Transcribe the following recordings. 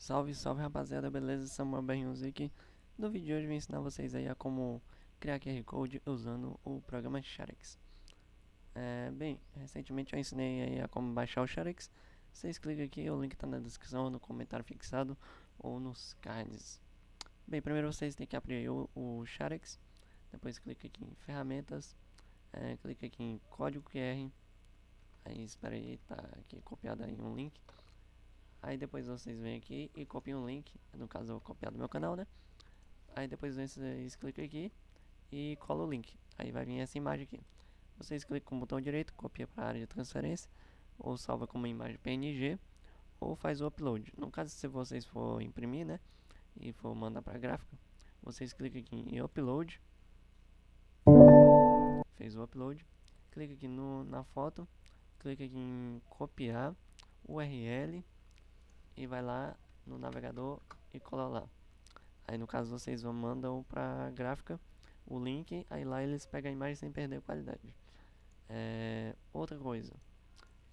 Salve, salve rapaziada, beleza? Samuel aqui. No vídeo de hoje eu vou ensinar vocês aí a como criar QR Code usando o programa Sharex. É, bem, recentemente eu ensinei aí a como baixar o Sharex. Vocês clicam aqui, o link está na descrição, no comentário fixado ou nos cards. Bem, primeiro vocês têm que abrir o, o Sharex, depois clica aqui em ferramentas, é, clica aqui em código QR, aí espera aí, tá aqui copiado aí um link. Aí depois vocês vêm aqui e copiam o link, no caso eu copiar do meu canal, né? Aí depois vocês clicam aqui e colam o link. Aí vai vir essa imagem aqui. Vocês clicam com o botão direito, copia para a área de transferência, ou salva como imagem PNG, ou faz o upload. No caso se vocês for imprimir, né? E for mandar para gráfica, vocês clicam aqui em upload. Fez o upload. Clica aqui no, na foto, clica aqui em copiar URL e vai lá no navegador e cola lá. Aí no caso vocês vão mandam para gráfica o link, aí lá eles pegam a imagem sem perder a qualidade. É, outra coisa,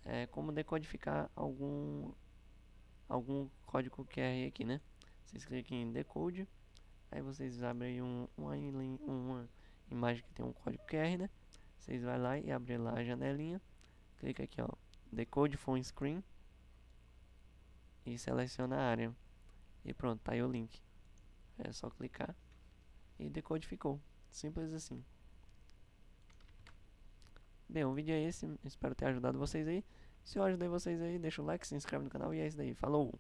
é como decodificar algum algum código QR aqui, né? Vocês clicam em decode, aí vocês abrem um, uma, uma imagem que tem um código QR, né? Vocês vai lá e abrem lá a janelinha, clica aqui ó, decode phone screen e seleciona a área. E pronto, tá aí o link. É só clicar e decodificou. Simples assim. Bem, o vídeo é esse. Espero ter ajudado vocês aí. Se eu ajudei vocês aí, deixa o like, se inscreve no canal e é isso daí. Falou!